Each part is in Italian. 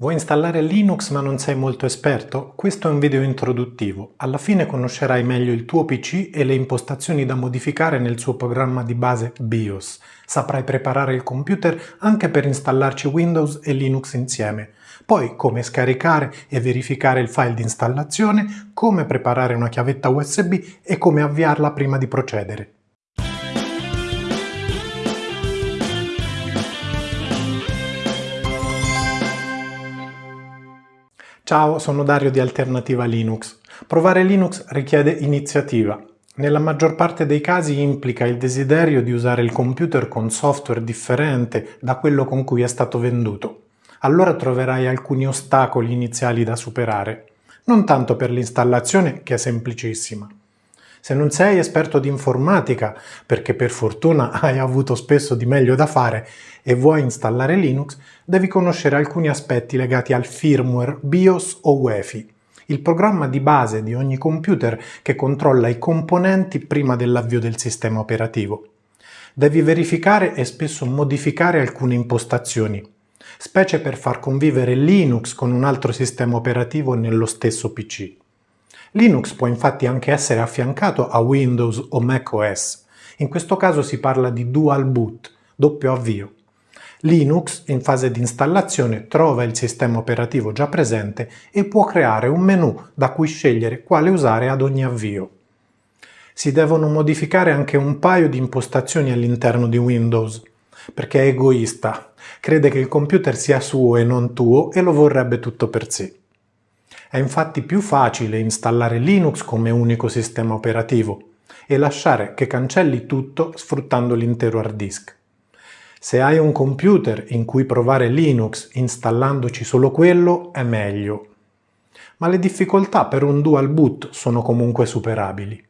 Vuoi installare Linux ma non sei molto esperto? Questo è un video introduttivo. Alla fine conoscerai meglio il tuo PC e le impostazioni da modificare nel suo programma di base BIOS. Saprai preparare il computer anche per installarci Windows e Linux insieme. Poi come scaricare e verificare il file di installazione, come preparare una chiavetta USB e come avviarla prima di procedere. Ciao, sono Dario di Alternativa Linux. Provare Linux richiede iniziativa. Nella maggior parte dei casi implica il desiderio di usare il computer con software differente da quello con cui è stato venduto. Allora troverai alcuni ostacoli iniziali da superare, non tanto per l'installazione che è semplicissima, se non sei esperto di informatica, perché per fortuna hai avuto spesso di meglio da fare e vuoi installare Linux, devi conoscere alcuni aspetti legati al firmware BIOS o UEFI, il programma di base di ogni computer che controlla i componenti prima dell'avvio del sistema operativo. Devi verificare e spesso modificare alcune impostazioni, specie per far convivere Linux con un altro sistema operativo nello stesso PC. Linux può infatti anche essere affiancato a Windows o macOS. In questo caso si parla di dual boot, doppio avvio. Linux, in fase di installazione, trova il sistema operativo già presente e può creare un menu da cui scegliere quale usare ad ogni avvio. Si devono modificare anche un paio di impostazioni all'interno di Windows, perché è egoista, crede che il computer sia suo e non tuo e lo vorrebbe tutto per sé. È infatti più facile installare Linux come unico sistema operativo e lasciare che cancelli tutto sfruttando l'intero hard disk. Se hai un computer in cui provare Linux installandoci solo quello è meglio, ma le difficoltà per un dual boot sono comunque superabili.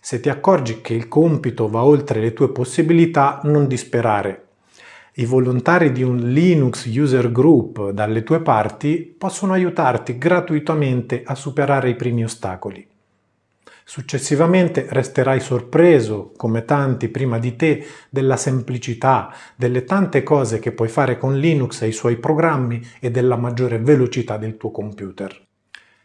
Se ti accorgi che il compito va oltre le tue possibilità, non disperare i volontari di un Linux User Group dalle tue parti possono aiutarti gratuitamente a superare i primi ostacoli. Successivamente resterai sorpreso, come tanti prima di te, della semplicità, delle tante cose che puoi fare con Linux e i suoi programmi e della maggiore velocità del tuo computer.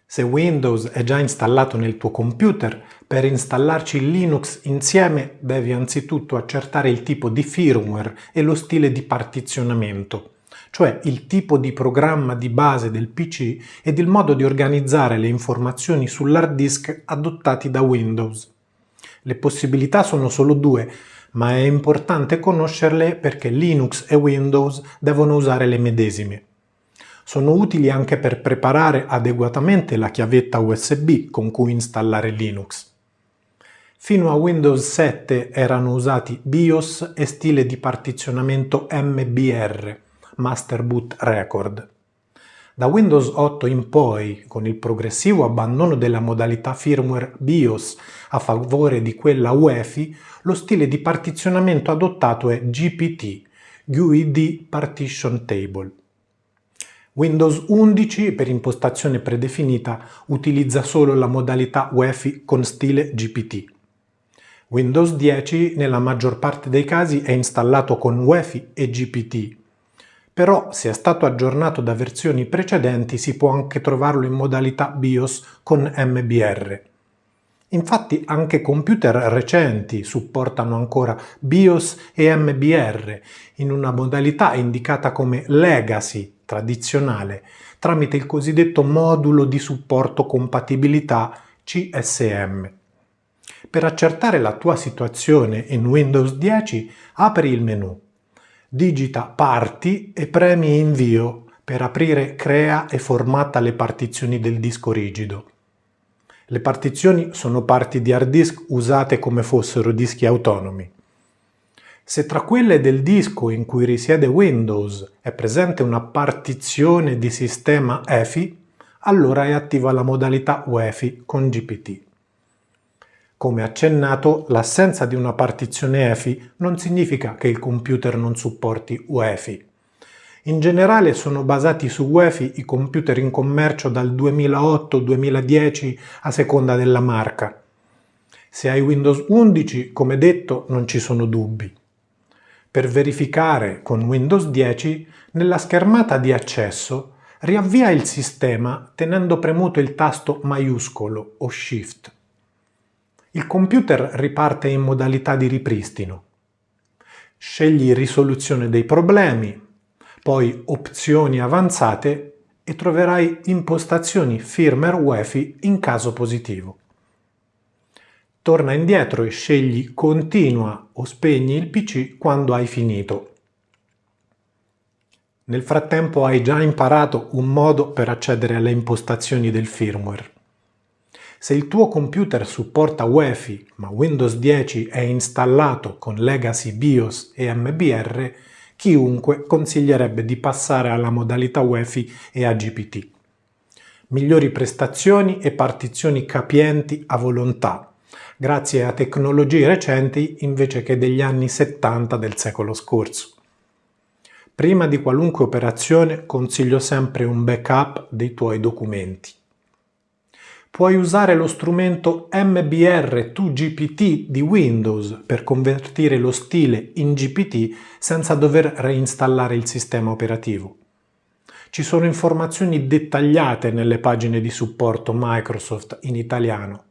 Se Windows è già installato nel tuo computer, per installarci Linux insieme devi anzitutto accertare il tipo di firmware e lo stile di partizionamento, cioè il tipo di programma di base del PC ed il modo di organizzare le informazioni sull'hard disk adottati da Windows. Le possibilità sono solo due, ma è importante conoscerle perché Linux e Windows devono usare le medesime. Sono utili anche per preparare adeguatamente la chiavetta USB con cui installare Linux. Fino a Windows 7 erano usati BIOS e stile di partizionamento MBR, Master Boot Record. Da Windows 8 in poi, con il progressivo abbandono della modalità firmware BIOS a favore di quella UEFI, lo stile di partizionamento adottato è GPT, GUID Partition Table. Windows 11 per impostazione predefinita utilizza solo la modalità UEFI con stile GPT. Windows 10 nella maggior parte dei casi è installato con UEFI e GPT, però se è stato aggiornato da versioni precedenti si può anche trovarlo in modalità BIOS con MBR. Infatti anche computer recenti supportano ancora BIOS e MBR in una modalità indicata come Legacy tradizionale tramite il cosiddetto modulo di supporto compatibilità CSM. Per accertare la tua situazione in Windows 10 apri il menu, digita Parti e premi Invio per aprire Crea e formatta le partizioni del disco rigido. Le partizioni sono parti di hard disk usate come fossero dischi autonomi. Se tra quelle del disco in cui risiede Windows è presente una partizione di sistema EFI, allora è attiva la modalità UEFI con GPT. Come accennato, l'assenza di una partizione EFI non significa che il computer non supporti UEFI. In generale sono basati su UEFI i computer in commercio dal 2008-2010 a seconda della marca. Se hai Windows 11, come detto, non ci sono dubbi. Per verificare con Windows 10, nella schermata di accesso Riavvia il sistema tenendo premuto il tasto maiuscolo o Shift. Il computer riparte in modalità di ripristino. Scegli risoluzione dei problemi, poi opzioni avanzate e troverai impostazioni firmware UEFI in caso positivo. Torna indietro e scegli continua o spegni il PC quando hai finito. Nel frattempo hai già imparato un modo per accedere alle impostazioni del firmware. Se il tuo computer supporta UEFI ma Windows 10 è installato con Legacy BIOS e MBR, chiunque consiglierebbe di passare alla modalità UEFI e AGPT. Migliori prestazioni e partizioni capienti a volontà, grazie a tecnologie recenti invece che degli anni 70 del secolo scorso. Prima di qualunque operazione consiglio sempre un backup dei tuoi documenti puoi usare lo strumento MBR2GPT di Windows per convertire lo stile in GPT senza dover reinstallare il sistema operativo. Ci sono informazioni dettagliate nelle pagine di supporto Microsoft in italiano.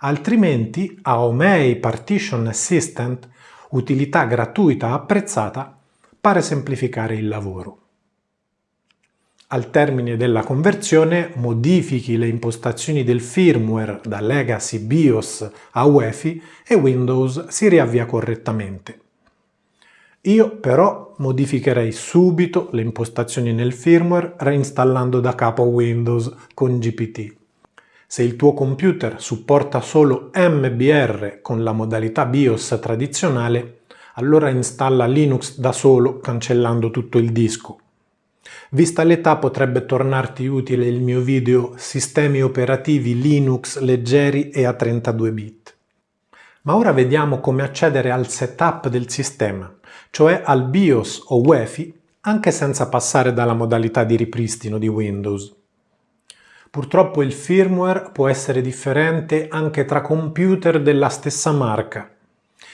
Altrimenti Aomei Partition Assistant, utilità gratuita apprezzata, pare semplificare il lavoro. Al termine della conversione modifichi le impostazioni del firmware da Legacy BIOS a UEFI e Windows si riavvia correttamente. Io però modificherei subito le impostazioni nel firmware reinstallando da capo Windows con GPT. Se il tuo computer supporta solo MBR con la modalità BIOS tradizionale, allora installa Linux da solo cancellando tutto il disco Vista l'età potrebbe tornarti utile il mio video Sistemi operativi Linux leggeri e a 32 bit. Ma ora vediamo come accedere al setup del sistema, cioè al BIOS o UEFI, anche senza passare dalla modalità di ripristino di Windows. Purtroppo il firmware può essere differente anche tra computer della stessa marca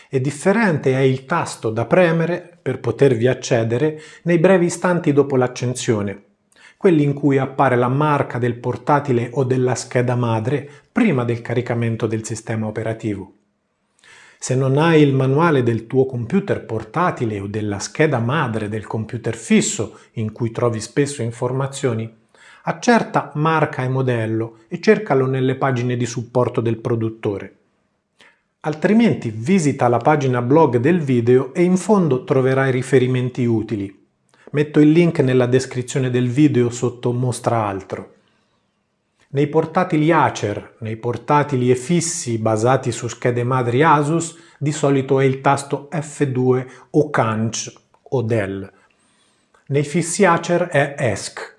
e differente è il tasto da premere per potervi accedere nei brevi istanti dopo l'accensione, quelli in cui appare la marca del portatile o della scheda madre prima del caricamento del sistema operativo. Se non hai il manuale del tuo computer portatile o della scheda madre del computer fisso in cui trovi spesso informazioni, accerta marca e modello e cercalo nelle pagine di supporto del produttore. Altrimenti visita la pagina blog del video e in fondo troverai riferimenti utili. Metto il link nella descrizione del video sotto Mostra altro. Nei portatili Acer, nei portatili e fissi basati su schede madri Asus, di solito è il tasto F2 o Canch o Dell. Nei fissi Acer è ESC.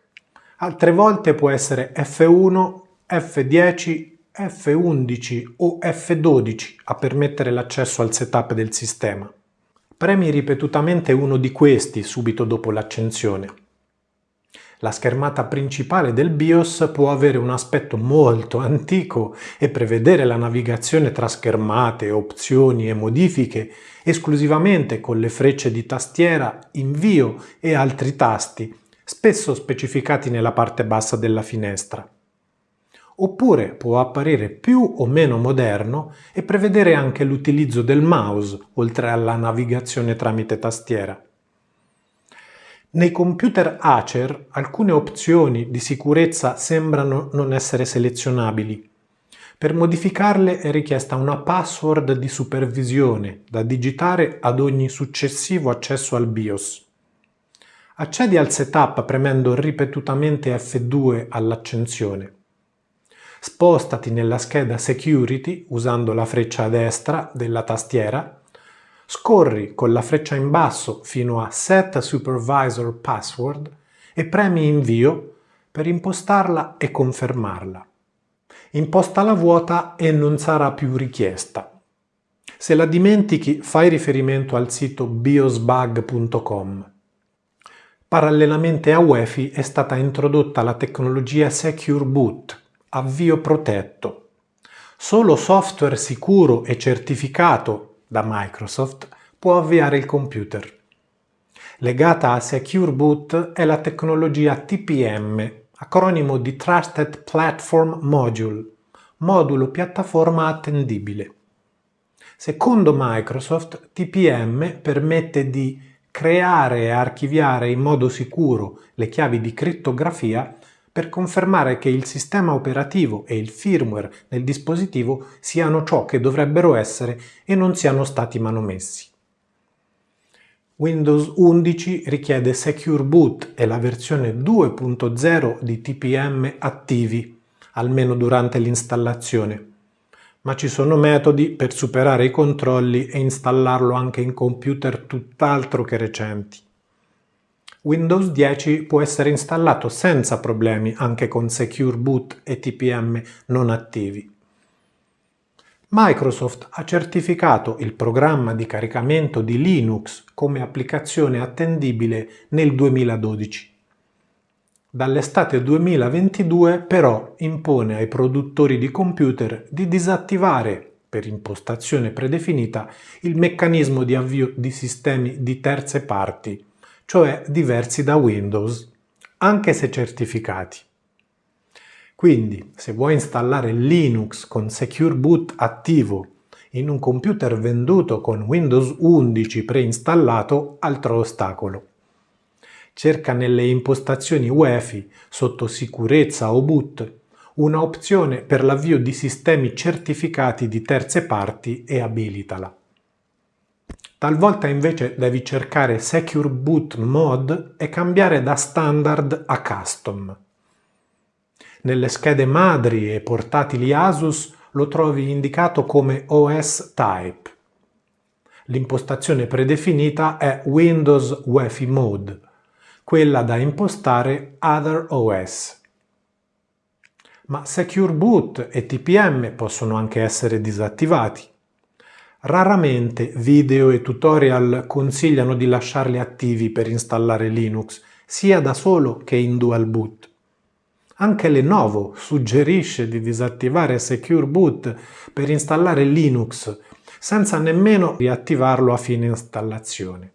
Altre volte può essere F1, F10 F11 o F12 a permettere l'accesso al setup del sistema. Premi ripetutamente uno di questi subito dopo l'accensione. La schermata principale del BIOS può avere un aspetto molto antico e prevedere la navigazione tra schermate, opzioni e modifiche esclusivamente con le frecce di tastiera, invio e altri tasti, spesso specificati nella parte bassa della finestra oppure può apparire più o meno moderno e prevedere anche l'utilizzo del mouse, oltre alla navigazione tramite tastiera. Nei computer Acer alcune opzioni di sicurezza sembrano non essere selezionabili. Per modificarle è richiesta una password di supervisione da digitare ad ogni successivo accesso al BIOS. Accedi al setup premendo ripetutamente F2 all'accensione. Spostati nella scheda Security usando la freccia a destra della tastiera, scorri con la freccia in basso fino a Set Supervisor Password e premi Invio per impostarla e confermarla. Impostala vuota e non sarà più richiesta. Se la dimentichi fai riferimento al sito biosbug.com. Parallelamente a UEFI è stata introdotta la tecnologia Secure Boot avvio protetto. Solo software sicuro e certificato da Microsoft può avviare il computer. Legata a Secure Boot è la tecnologia TPM, acronimo di Trusted Platform Module, modulo piattaforma attendibile. Secondo Microsoft, TPM permette di creare e archiviare in modo sicuro le chiavi di crittografia per confermare che il sistema operativo e il firmware del dispositivo siano ciò che dovrebbero essere e non siano stati manomessi. Windows 11 richiede Secure Boot e la versione 2.0 di TPM attivi, almeno durante l'installazione, ma ci sono metodi per superare i controlli e installarlo anche in computer tutt'altro che recenti. Windows 10 può essere installato senza problemi anche con Secure Boot e TPM non attivi. Microsoft ha certificato il programma di caricamento di Linux come applicazione attendibile nel 2012. Dall'estate 2022 però impone ai produttori di computer di disattivare, per impostazione predefinita, il meccanismo di avvio di sistemi di terze parti, cioè diversi da Windows, anche se certificati. Quindi, se vuoi installare Linux con Secure Boot attivo in un computer venduto con Windows 11 preinstallato, altro ostacolo. Cerca nelle impostazioni UEFI sotto sicurezza o boot una opzione per l'avvio di sistemi certificati di terze parti e abilitala. Talvolta invece devi cercare Secure Boot Mode e cambiare da standard a custom. Nelle schede madri e portatili Asus lo trovi indicato come OS Type. L'impostazione predefinita è Windows UEFI Mode, quella da impostare Other OS. Ma Secure Boot e TPM possono anche essere disattivati. Raramente video e tutorial consigliano di lasciarli attivi per installare Linux, sia da solo che in dual boot. Anche Lenovo suggerisce di disattivare Secure Boot per installare Linux senza nemmeno riattivarlo a fine installazione.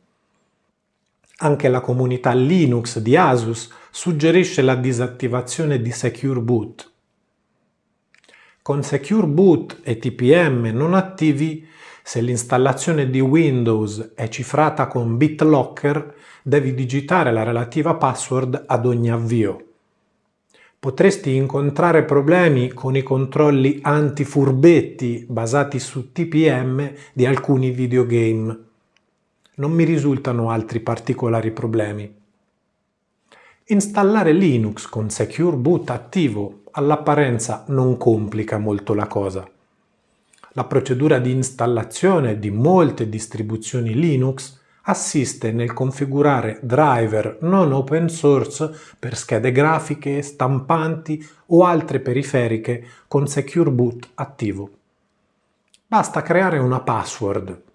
Anche la comunità Linux di Asus suggerisce la disattivazione di Secure Boot. Con Secure Boot e TPM non attivi, se l'installazione di Windows è cifrata con BitLocker, devi digitare la relativa password ad ogni avvio potresti incontrare problemi con i controlli anti-furbetti basati su TPM di alcuni videogame. Non mi risultano altri particolari problemi. Installare Linux con Secure Boot attivo all'apparenza non complica molto la cosa. La procedura di installazione di molte distribuzioni Linux assiste nel configurare driver non open source per schede grafiche, stampanti o altre periferiche con Secure Boot attivo. Basta creare una password.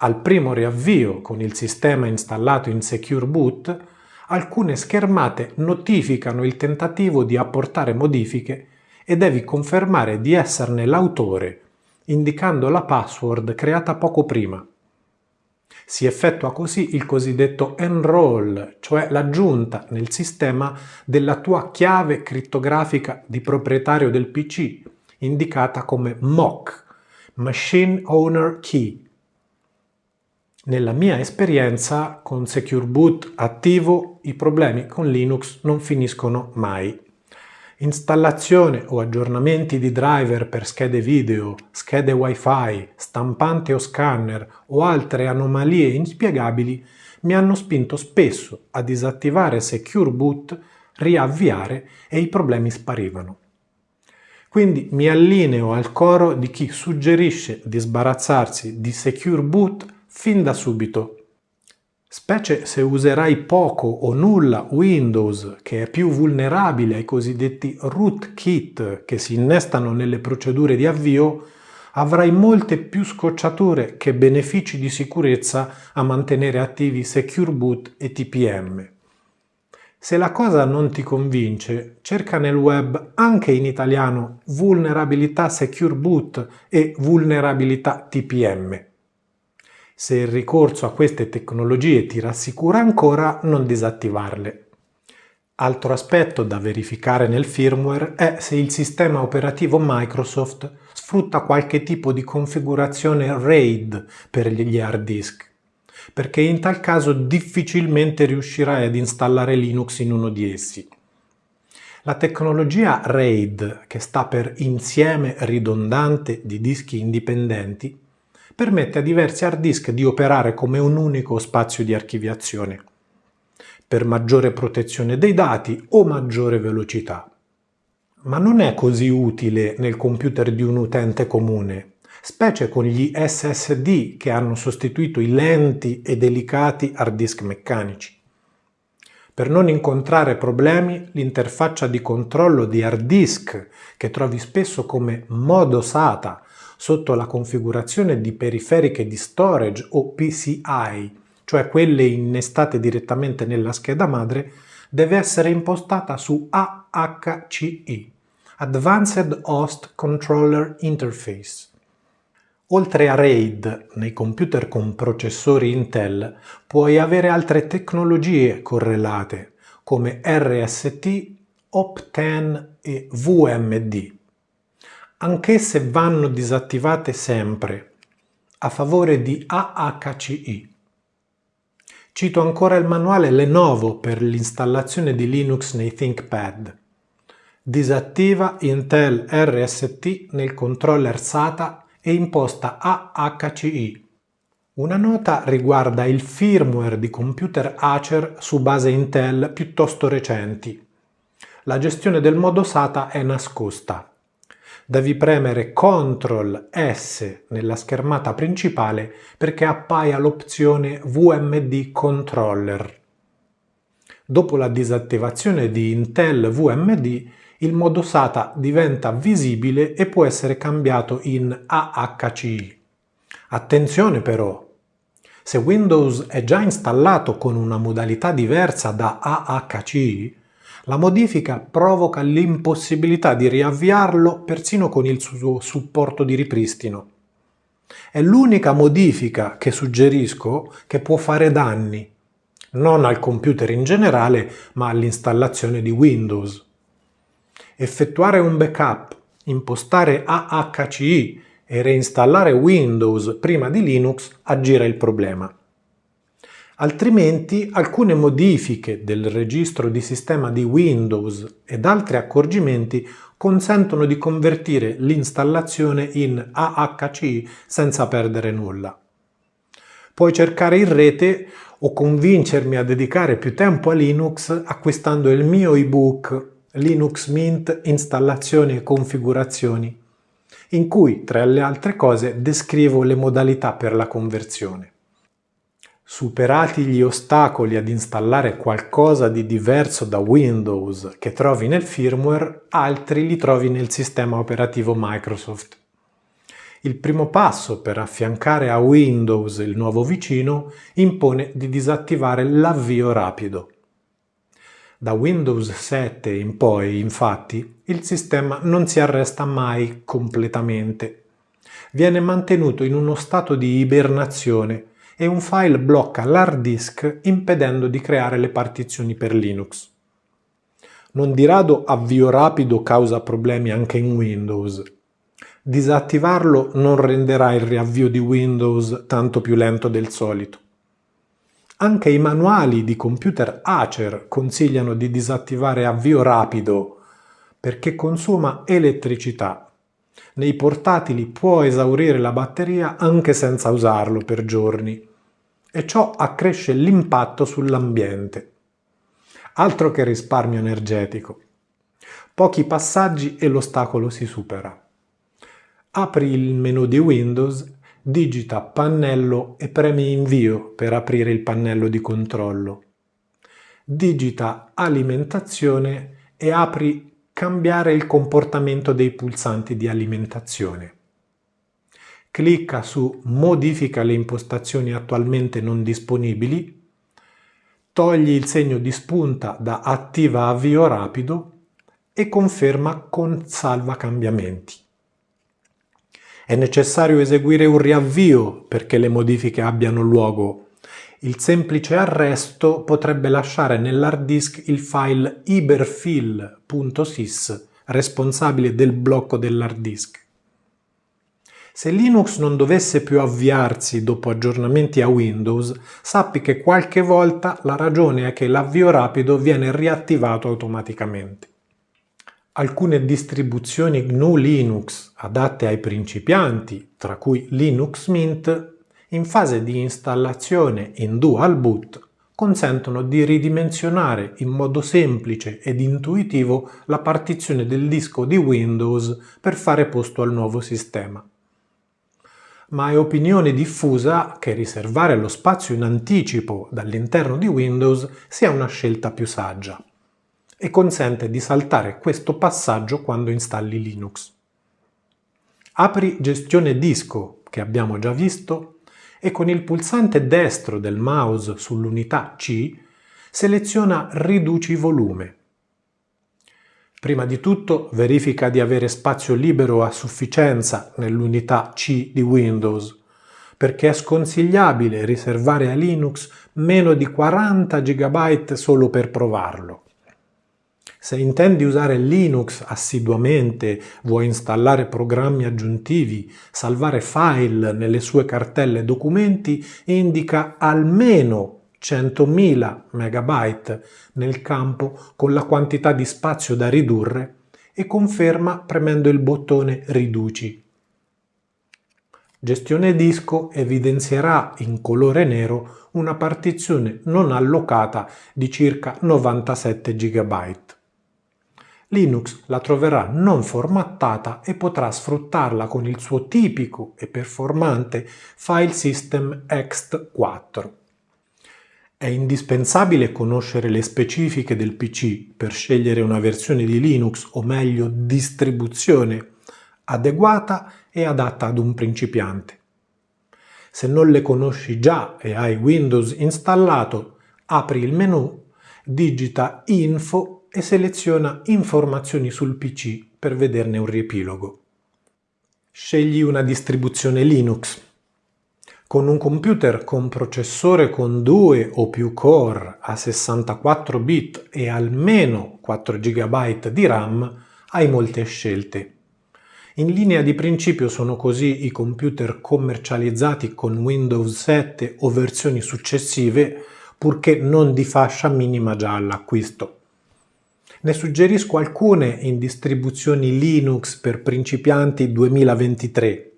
Al primo riavvio con il sistema installato in Secure Boot, alcune schermate notificano il tentativo di apportare modifiche e devi confermare di esserne l'autore, indicando la password creata poco prima. Si effettua così il cosiddetto enroll, cioè l'aggiunta nel sistema della tua chiave crittografica di proprietario del PC, indicata come MOC, Machine Owner Key. Nella mia esperienza con Secure Boot attivo i problemi con Linux non finiscono mai. Installazione o aggiornamenti di driver per schede video, schede wifi, stampante o scanner o altre anomalie inspiegabili mi hanno spinto spesso a disattivare Secure Boot, riavviare e i problemi sparivano. Quindi mi allineo al coro di chi suggerisce di sbarazzarsi di Secure Boot fin da subito specie se userai poco o nulla Windows, che è più vulnerabile ai cosiddetti rootkit che si innestano nelle procedure di avvio, avrai molte più scocciature che benefici di sicurezza a mantenere attivi Secure Boot e TPM. Se la cosa non ti convince, cerca nel web anche in italiano vulnerabilità Secure Boot e vulnerabilità TPM. Se il ricorso a queste tecnologie ti rassicura ancora, non disattivarle. Altro aspetto da verificare nel firmware è se il sistema operativo Microsoft sfrutta qualche tipo di configurazione RAID per gli hard disk, perché in tal caso difficilmente riuscirai ad installare Linux in uno di essi. La tecnologia RAID, che sta per insieme ridondante di dischi indipendenti, permette a diversi hard disk di operare come un unico spazio di archiviazione per maggiore protezione dei dati o maggiore velocità. Ma non è così utile nel computer di un utente comune, specie con gli SSD che hanno sostituito i lenti e delicati hard disk meccanici. Per non incontrare problemi, l'interfaccia di controllo di hard disk, che trovi spesso come modo SATA sotto la configurazione di periferiche di storage o PCI, cioè quelle innestate direttamente nella scheda madre, deve essere impostata su AHCI, Advanced Host Controller Interface. Oltre a RAID, nei computer con processori Intel puoi avere altre tecnologie correlate come RST, Opten e VMD. Anch'esse vanno disattivate sempre a favore di AHCI. Cito ancora il manuale Lenovo per l'installazione di Linux nei ThinkPad. Disattiva Intel RST nel controller SATA e imposta AHCI. Una nota riguarda il firmware di computer Acer su base Intel piuttosto recenti. La gestione del modo SATA è nascosta devi premere CTRL S nella schermata principale perché appaia l'opzione VMD Controller. Dopo la disattivazione di Intel VMD, il modo SATA diventa visibile e può essere cambiato in AHCI. Attenzione però! Se Windows è già installato con una modalità diversa da AHCI, la modifica provoca l'impossibilità di riavviarlo persino con il suo supporto di ripristino. È l'unica modifica che suggerisco che può fare danni, non al computer in generale, ma all'installazione di Windows. Effettuare un backup, impostare AHCI e reinstallare Windows prima di Linux aggira il problema altrimenti alcune modifiche del registro di sistema di Windows ed altri accorgimenti consentono di convertire l'installazione in AHC senza perdere nulla. Puoi cercare in rete o convincermi a dedicare più tempo a Linux acquistando il mio ebook Linux Mint Installazioni e Configurazioni, in cui, tra le altre cose, descrivo le modalità per la conversione. Superati gli ostacoli ad installare qualcosa di diverso da Windows che trovi nel firmware, altri li trovi nel sistema operativo Microsoft. Il primo passo per affiancare a Windows il nuovo vicino impone di disattivare l'avvio rapido. Da Windows 7 in poi, infatti, il sistema non si arresta mai completamente. Viene mantenuto in uno stato di ibernazione e un file blocca l'hard disk impedendo di creare le partizioni per Linux. Non di rado avvio rapido causa problemi anche in Windows. Disattivarlo non renderà il riavvio di Windows tanto più lento del solito. Anche i manuali di computer Acer consigliano di disattivare avvio rapido perché consuma elettricità. Nei portatili può esaurire la batteria anche senza usarlo per giorni e ciò accresce l'impatto sull'ambiente. Altro che risparmio energetico. Pochi passaggi e l'ostacolo si supera. Apri il menu di Windows, digita pannello e premi invio per aprire il pannello di controllo. Digita alimentazione e apri cambiare il comportamento dei pulsanti di alimentazione clicca su Modifica le impostazioni attualmente non disponibili, togli il segno di spunta da Attiva avvio rapido e conferma con Salva cambiamenti. È necessario eseguire un riavvio perché le modifiche abbiano luogo. Il semplice arresto potrebbe lasciare nell'hard disk il file iberfill.sys responsabile del blocco dell'hard disk. Se Linux non dovesse più avviarsi dopo aggiornamenti a Windows, sappi che qualche volta la ragione è che l'avvio rapido viene riattivato automaticamente. Alcune distribuzioni GNU Linux adatte ai principianti, tra cui Linux Mint, in fase di installazione in dual boot consentono di ridimensionare in modo semplice ed intuitivo la partizione del disco di Windows per fare posto al nuovo sistema ma è opinione diffusa che riservare lo spazio in anticipo dall'interno di Windows sia una scelta più saggia e consente di saltare questo passaggio quando installi Linux. Apri Gestione disco, che abbiamo già visto, e con il pulsante destro del mouse sull'unità C seleziona Riduci volume Prima di tutto verifica di avere spazio libero a sufficienza nell'unità C di Windows, perché è sconsigliabile riservare a Linux meno di 40 GB solo per provarlo. Se intendi usare Linux assiduamente, vuoi installare programmi aggiuntivi, salvare file nelle sue cartelle documenti, indica almeno 100.000 MB nel campo con la quantità di spazio da ridurre e conferma premendo il bottone Riduci. Gestione disco evidenzierà in colore nero una partizione non allocata di circa 97 GB. Linux la troverà non formattata e potrà sfruttarla con il suo tipico e performante file system ext4. È indispensabile conoscere le specifiche del PC per scegliere una versione di Linux, o meglio distribuzione, adeguata e adatta ad un principiante. Se non le conosci già e hai Windows installato, apri il menu, digita Info e seleziona Informazioni sul PC per vederne un riepilogo. Scegli una distribuzione Linux con un computer con processore con due o più core a 64 bit e almeno 4 GB di RAM hai molte scelte. In linea di principio sono così i computer commercializzati con Windows 7 o versioni successive, purché non di fascia minima già all'acquisto. Ne suggerisco alcune in distribuzioni Linux per principianti 2023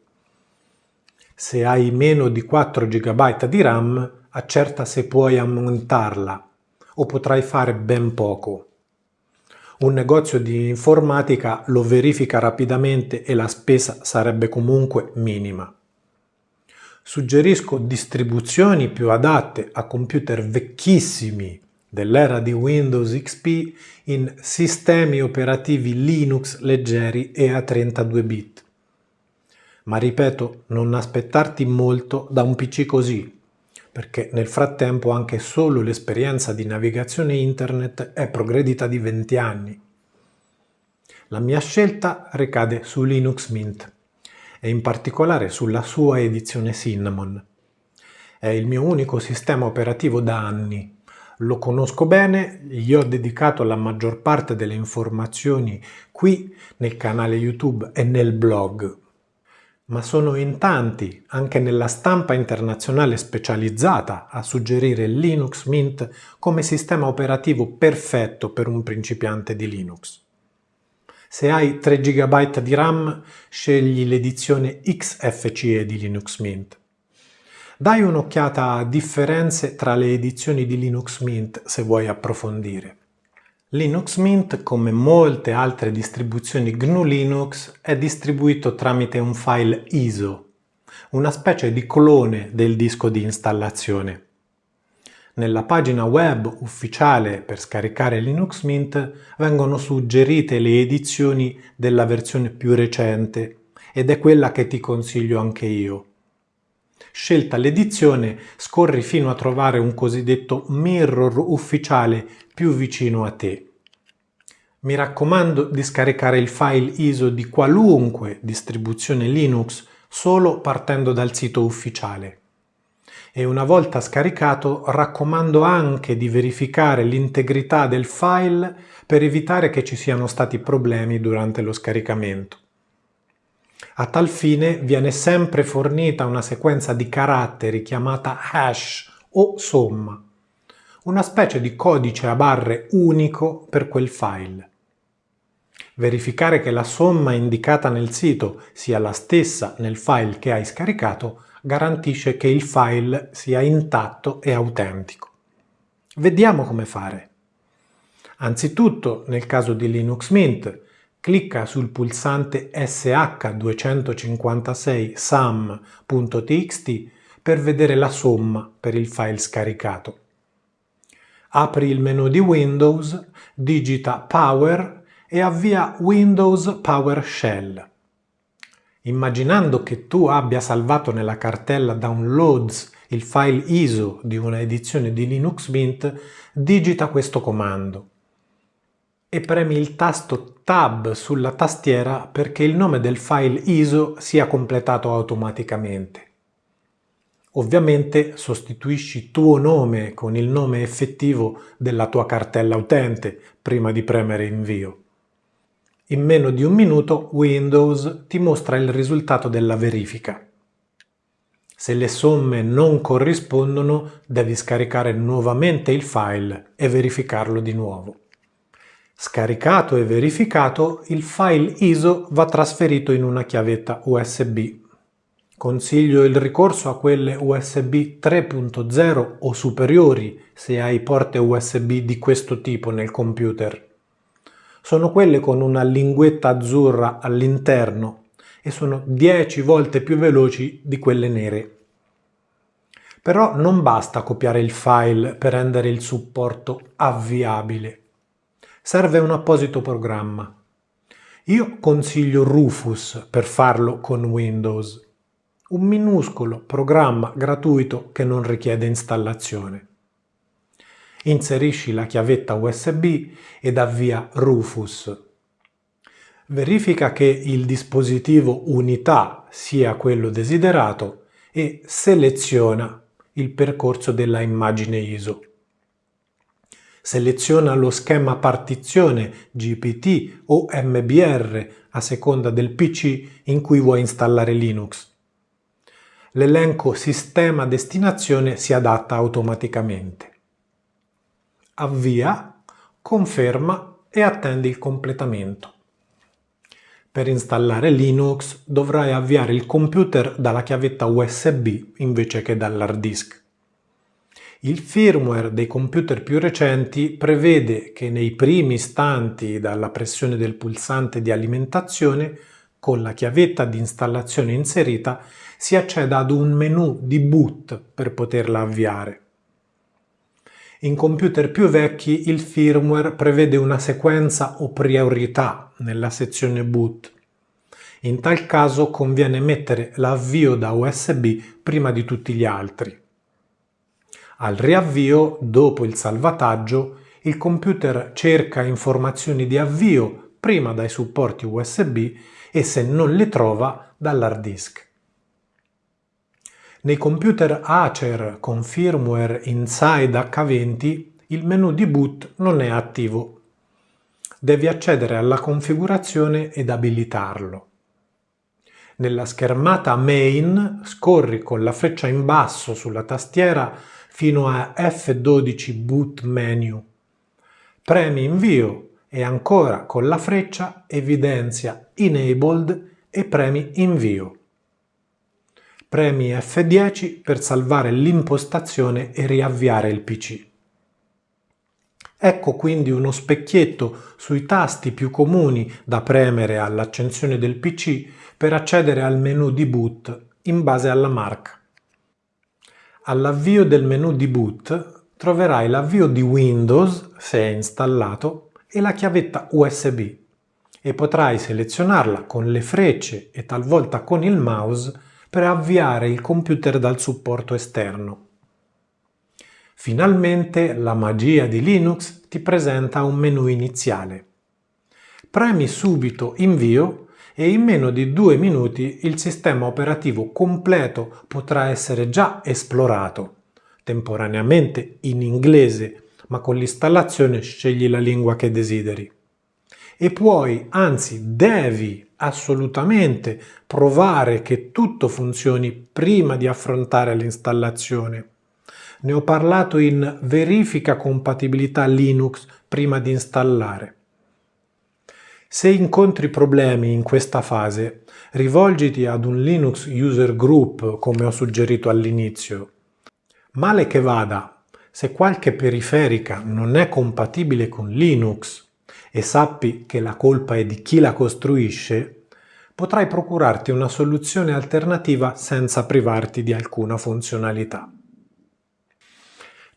se hai meno di 4 GB di RAM, accerta se puoi aumentarla o potrai fare ben poco. Un negozio di informatica lo verifica rapidamente e la spesa sarebbe comunque minima. Suggerisco distribuzioni più adatte a computer vecchissimi dell'era di Windows XP in sistemi operativi Linux leggeri e a 32 bit ma ripeto, non aspettarti molto da un PC così, perché nel frattempo anche solo l'esperienza di navigazione internet è progredita di 20 anni. La mia scelta ricade su Linux Mint e in particolare sulla sua edizione Cinnamon. È il mio unico sistema operativo da anni. Lo conosco bene, gli ho dedicato la maggior parte delle informazioni qui nel canale YouTube e nel blog ma sono in tanti, anche nella stampa internazionale specializzata, a suggerire Linux Mint come sistema operativo perfetto per un principiante di Linux. Se hai 3 GB di RAM, scegli l'edizione XFCE di Linux Mint. Dai un'occhiata a differenze tra le edizioni di Linux Mint se vuoi approfondire. Linux Mint, come molte altre distribuzioni GNU Linux, è distribuito tramite un file ISO, una specie di clone del disco di installazione. Nella pagina web ufficiale per scaricare Linux Mint vengono suggerite le edizioni della versione più recente ed è quella che ti consiglio anche io. Scelta l'edizione, scorri fino a trovare un cosiddetto mirror ufficiale più vicino a te. Mi raccomando di scaricare il file ISO di qualunque distribuzione Linux solo partendo dal sito ufficiale. E una volta scaricato raccomando anche di verificare l'integrità del file per evitare che ci siano stati problemi durante lo scaricamento. A tal fine viene sempre fornita una sequenza di caratteri chiamata hash o somma, una specie di codice a barre unico per quel file. Verificare che la somma indicata nel sito sia la stessa nel file che hai scaricato garantisce che il file sia intatto e autentico. Vediamo come fare. Anzitutto, nel caso di Linux Mint, clicca sul pulsante sh256 sum.txt per vedere la somma per il file scaricato. Apri il menu di Windows, digita Power e avvia Windows PowerShell. Immaginando che tu abbia salvato nella cartella Downloads il file ISO di una edizione di Linux Mint, digita questo comando e premi il tasto Tab sulla tastiera perché il nome del file ISO sia completato automaticamente. Ovviamente sostituisci tuo nome con il nome effettivo della tua cartella utente prima di premere invio. In meno di un minuto Windows ti mostra il risultato della verifica. Se le somme non corrispondono, devi scaricare nuovamente il file e verificarlo di nuovo. Scaricato e verificato, il file ISO va trasferito in una chiavetta USB. Consiglio il ricorso a quelle USB 3.0 o superiori se hai porte USB di questo tipo nel computer. Sono quelle con una linguetta azzurra all'interno e sono 10 volte più veloci di quelle nere. Però non basta copiare il file per rendere il supporto avviabile serve un apposito programma. Io consiglio Rufus per farlo con Windows, un minuscolo programma gratuito che non richiede installazione. Inserisci la chiavetta USB ed avvia Rufus. Verifica che il dispositivo unità sia quello desiderato e seleziona il percorso della immagine ISO seleziona lo schema partizione GPT o MBR a seconda del PC in cui vuoi installare Linux. L'elenco sistema destinazione si adatta automaticamente. Avvia, conferma e attendi il completamento. Per installare Linux dovrai avviare il computer dalla chiavetta USB invece che dall'hard disk. Il firmware dei computer più recenti prevede che nei primi istanti dalla pressione del pulsante di alimentazione, con la chiavetta di installazione inserita, si acceda ad un menu di boot per poterla avviare. In computer più vecchi il firmware prevede una sequenza o priorità nella sezione boot. In tal caso conviene mettere l'avvio da USB prima di tutti gli altri. Al riavvio, dopo il salvataggio, il computer cerca informazioni di avvio prima dai supporti USB e se non le trova dall'hard disk. Nei computer Acer con firmware Inside H20 il menu di boot non è attivo. Devi accedere alla configurazione ed abilitarlo. Nella schermata Main scorri con la freccia in basso sulla tastiera fino a F12 Boot Menu. Premi Invio e ancora con la freccia evidenzia Enabled e premi Invio. Premi F10 per salvare l'impostazione e riavviare il PC. Ecco quindi uno specchietto sui tasti più comuni da premere all'accensione del PC per accedere al menu di boot in base alla marca. All'avvio del menu di boot troverai l'avvio di Windows, se è installato, e la chiavetta USB e potrai selezionarla con le frecce e talvolta con il mouse per avviare il computer dal supporto esterno. Finalmente la magia di Linux ti presenta un menu iniziale. Premi subito Invio e in meno di due minuti il sistema operativo completo potrà essere già esplorato, temporaneamente in inglese, ma con l'installazione scegli la lingua che desideri. E puoi, anzi devi assolutamente provare che tutto funzioni prima di affrontare l'installazione. Ne ho parlato in verifica compatibilità Linux prima di installare. Se incontri problemi in questa fase, rivolgiti ad un Linux User Group come ho suggerito all'inizio. Male che vada, se qualche periferica non è compatibile con Linux e sappi che la colpa è di chi la costruisce, potrai procurarti una soluzione alternativa senza privarti di alcuna funzionalità.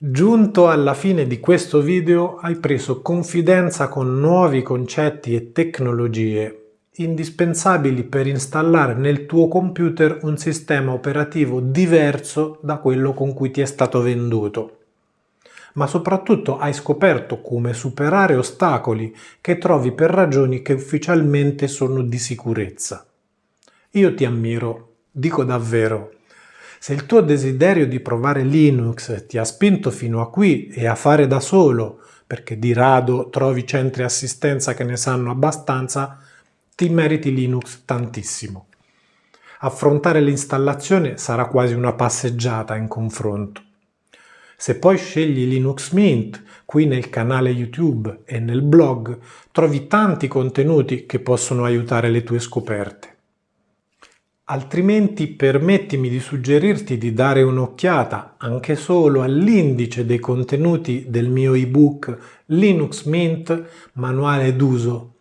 Giunto alla fine di questo video hai preso confidenza con nuovi concetti e tecnologie indispensabili per installare nel tuo computer un sistema operativo diverso da quello con cui ti è stato venduto. Ma soprattutto hai scoperto come superare ostacoli che trovi per ragioni che ufficialmente sono di sicurezza. Io ti ammiro, dico davvero. Se il tuo desiderio di provare Linux ti ha spinto fino a qui e a fare da solo, perché di rado trovi centri assistenza che ne sanno abbastanza, ti meriti Linux tantissimo. Affrontare l'installazione sarà quasi una passeggiata in confronto. Se poi scegli Linux Mint, qui nel canale YouTube e nel blog, trovi tanti contenuti che possono aiutare le tue scoperte. Altrimenti permettimi di suggerirti di dare un'occhiata anche solo all'indice dei contenuti del mio ebook Linux Mint Manuale d'uso,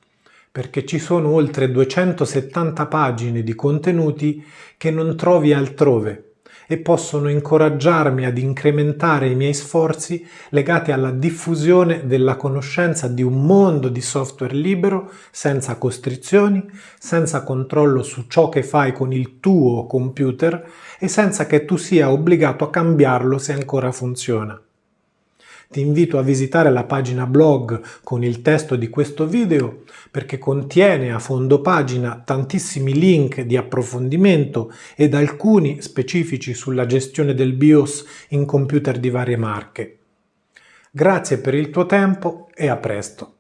perché ci sono oltre 270 pagine di contenuti che non trovi altrove e possono incoraggiarmi ad incrementare i miei sforzi legati alla diffusione della conoscenza di un mondo di software libero senza costrizioni, senza controllo su ciò che fai con il tuo computer e senza che tu sia obbligato a cambiarlo se ancora funziona. Ti invito a visitare la pagina blog con il testo di questo video perché contiene a fondo pagina tantissimi link di approfondimento ed alcuni specifici sulla gestione del BIOS in computer di varie marche. Grazie per il tuo tempo e a presto!